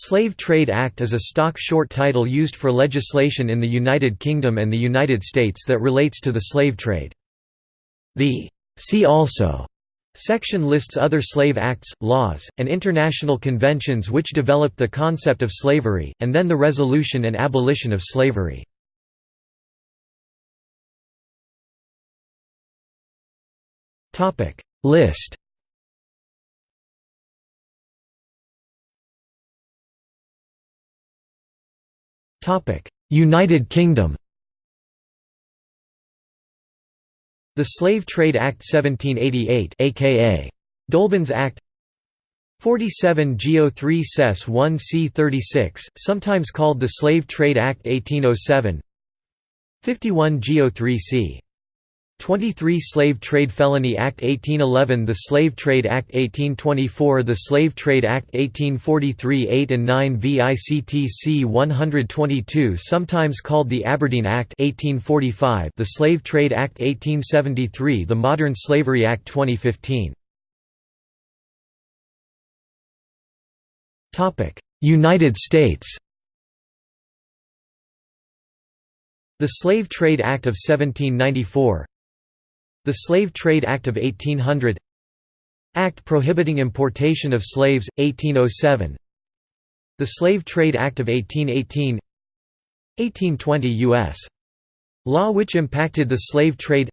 Slave Trade Act is a stock short title used for legislation in the United Kingdom and the United States that relates to the slave trade. The «See also» section lists other slave acts, laws, and international conventions which developed the concept of slavery, and then the resolution and abolition of slavery. List United Kingdom The Slave Trade Act 1788 aka Dolben's Act 47 Geo 3 Sess 1 C 36, sometimes called the Slave Trade Act 1807 51 Geo 3 C 23 Slave Trade Felony Act 1811 The Slave Trade Act 1824 The Slave Trade Act 1843 8 and 9 VICTC 122 sometimes called the Aberdeen Act 1845 The Slave Trade Act 1873 The Modern Slavery Act 2015 United States. The Slave Trade Act of 1794 the Slave Trade Act of 1800 Act prohibiting importation of slaves, 1807 The Slave Trade Act of 1818 1820 U.S. Law which impacted the slave trade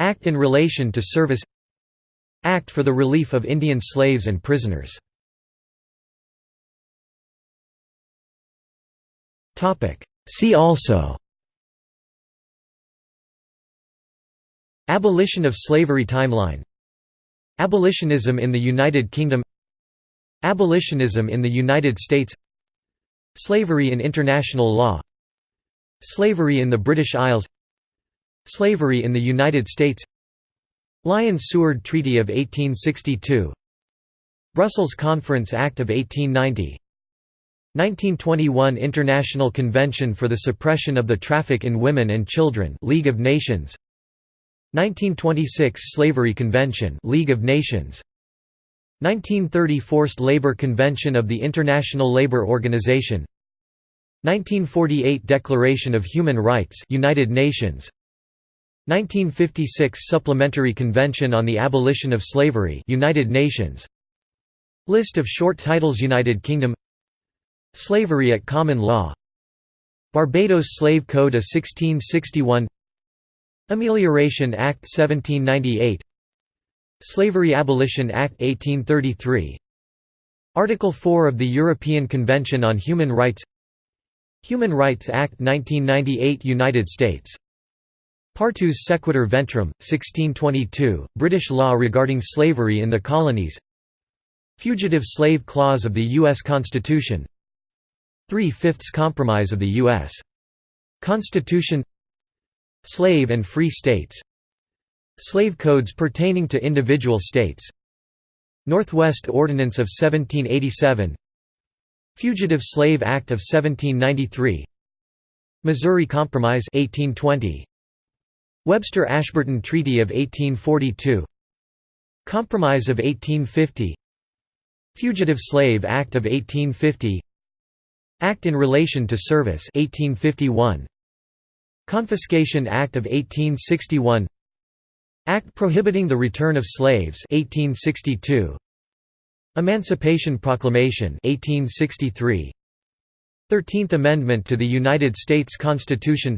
Act in relation to service Act for the relief of Indian slaves and prisoners See also Abolition of slavery timeline. Abolitionism in the United Kingdom. Abolitionism in the United States. Slavery in international law. Slavery in the British Isles. Slavery in the United States. Lyons-Seward Treaty of 1862 Brussels Conference Act of 1890 1921 International Convention for the Suppression of the Traffic in Women and Children League of Nations 1926 Slavery Convention League of Nations. 1930 Forced Labor Convention of the International Labour Organization. 1948 Declaration of Human Rights United Nations. 1956 Supplementary Convention on the Abolition of Slavery United Nations. List of short titles United Kingdom. Slavery at Common Law. Barbados Slave Code A 1661 Amelioration Act 1798 Slavery Abolition Act 1833 Article 4 of the European Convention on Human Rights. Human Rights Act 1998 United States. Partus Sequitur Ventrum, 1622, British law regarding slavery in the colonies. Fugitive Slave Clause of the U.S. Constitution. Three-fifths Compromise of the U.S. Constitution Slave and free states. Slave codes pertaining to individual states. Northwest Ordinance of 1787 Fugitive Slave Act of 1793 Missouri Compromise 1820 Webster-Ashburton Treaty of 1842 Compromise of 1850 Fugitive Slave Act of 1850 Act in Relation to Service 1851 Confiscation Act of 1861 Act prohibiting the return of slaves 1862 Emancipation Proclamation 1863 13th Amendment to the United States Constitution.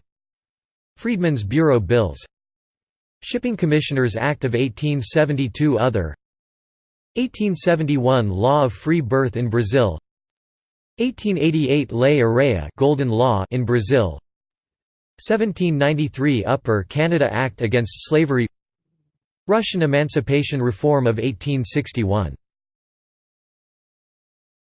Freedmen's Bureau Bills. Shipping Commissioners Act of 1872 Other. 1871 Law of Free Birth in Brazil. 1888 Lei Áurea Golden Law in Brazil 1793 Upper Canada Act Against Slavery Russian Emancipation Reform of 1861